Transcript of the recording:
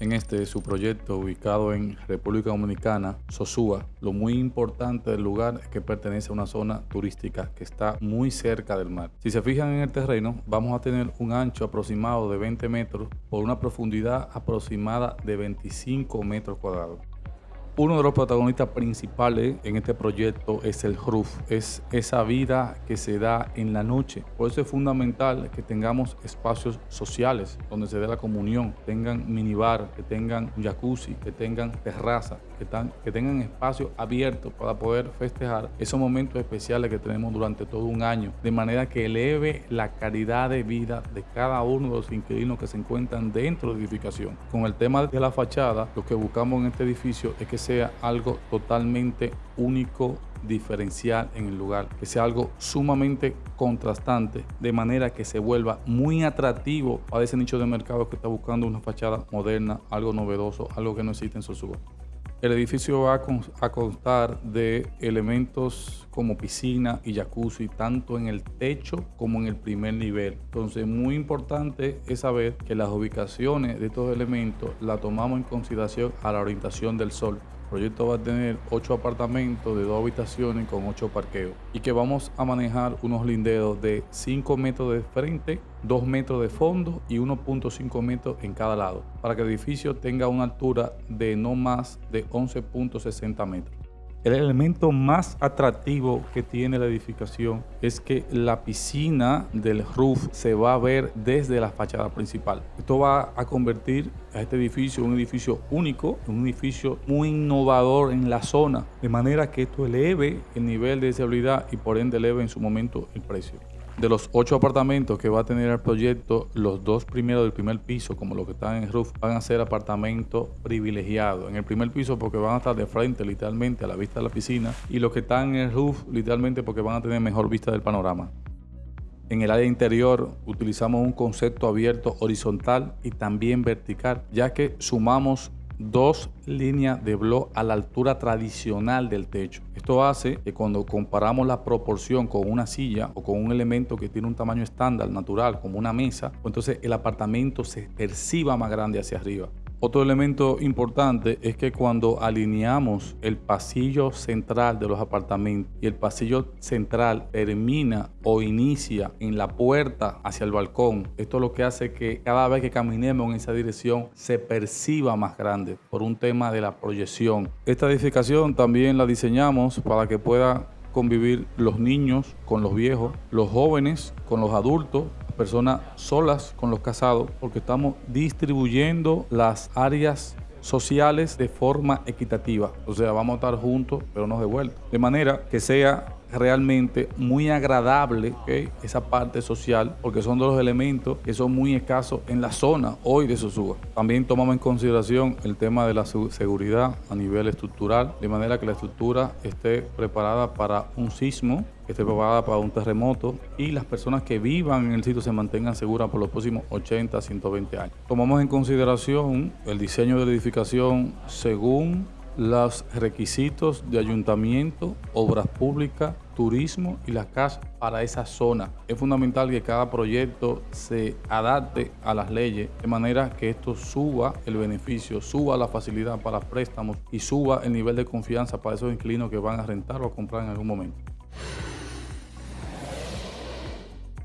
en este su proyecto ubicado en República Dominicana, Sosúa. Lo muy importante del lugar es que pertenece a una zona turística que está muy cerca del mar. Si se fijan en el terreno, vamos a tener un ancho aproximado de 20 metros por una profundidad aproximada de 25 metros cuadrados. Uno de los protagonistas principales en este proyecto es el roof, es esa vida que se da en la noche. Por eso es fundamental que tengamos espacios sociales donde se dé la comunión, tengan minibar, que tengan jacuzzi, que tengan terraza, que, que tengan espacios abiertos para poder festejar esos momentos especiales que tenemos durante todo un año, de manera que eleve la calidad de vida de cada uno de los inquilinos que se encuentran dentro de la edificación. Con el tema de la fachada, lo que buscamos en este edificio es que sea algo totalmente único, diferencial en el lugar, que sea algo sumamente contrastante, de manera que se vuelva muy atractivo para ese nicho de mercado que está buscando una fachada moderna, algo novedoso, algo que no existe en Sosúa. El edificio va a constar de elementos como piscina y jacuzzi, tanto en el techo como en el primer nivel. Entonces, muy importante es saber que las ubicaciones de estos elementos la tomamos en consideración a la orientación del sol. Proyecto va a tener 8 apartamentos de dos habitaciones con 8 parqueos y que vamos a manejar unos linderos de 5 metros de frente, 2 metros de fondo y 1.5 metros en cada lado para que el edificio tenga una altura de no más de 11.60 metros. El elemento más atractivo que tiene la edificación es que la piscina del roof se va a ver desde la fachada principal. Esto va a convertir a este edificio un edificio único, un edificio muy innovador en la zona, de manera que esto eleve el nivel de seguridad y por ende eleve en su momento el precio de los ocho apartamentos que va a tener el proyecto, los dos primeros del primer piso, como los que están en el roof, van a ser apartamentos privilegiados. En el primer piso porque van a estar de frente literalmente a la vista de la piscina y los que están en el roof literalmente porque van a tener mejor vista del panorama. En el área interior utilizamos un concepto abierto horizontal y también vertical, ya que sumamos dos líneas de blog a la altura tradicional del techo. Esto hace que cuando comparamos la proporción con una silla o con un elemento que tiene un tamaño estándar, natural, como una mesa, pues entonces el apartamento se perciba más grande hacia arriba. Otro elemento importante es que cuando alineamos el pasillo central de los apartamentos y el pasillo central termina o inicia en la puerta hacia el balcón, esto lo que hace que cada vez que caminemos en esa dirección se perciba más grande por un tema de la proyección. Esta edificación también la diseñamos para que pueda convivir los niños con los viejos, los jóvenes con los adultos personas solas con los casados, porque estamos distribuyendo las áreas sociales de forma equitativa. O sea, vamos a estar juntos, pero no de vuelta. De manera que sea realmente muy agradable esa parte social, porque son de los elementos que son muy escasos en la zona hoy de Sosúa. También tomamos en consideración el tema de la seguridad a nivel estructural, de manera que la estructura esté preparada para un sismo, esté preparada para un terremoto y las personas que vivan en el sitio se mantengan seguras por los próximos 80 a 120 años. Tomamos en consideración el diseño de la edificación según los requisitos de ayuntamiento, obras públicas, turismo y las casas para esa zona. Es fundamental que cada proyecto se adapte a las leyes de manera que esto suba el beneficio, suba la facilidad para préstamos y suba el nivel de confianza para esos inquilinos que van a rentar o a comprar en algún momento.